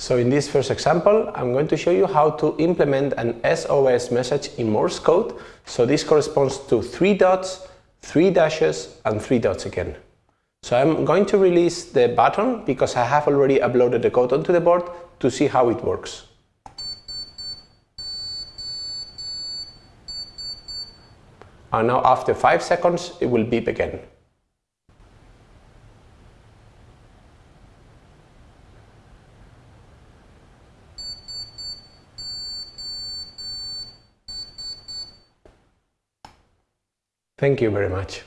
So in this first example, I'm going to show you how to implement an SOS message in Morse code. So this corresponds to three dots, three dashes, and three dots again. So I'm going to release the button because I have already uploaded the code onto the board to see how it works. And now after 5 seconds it will beep again. Thank you very much.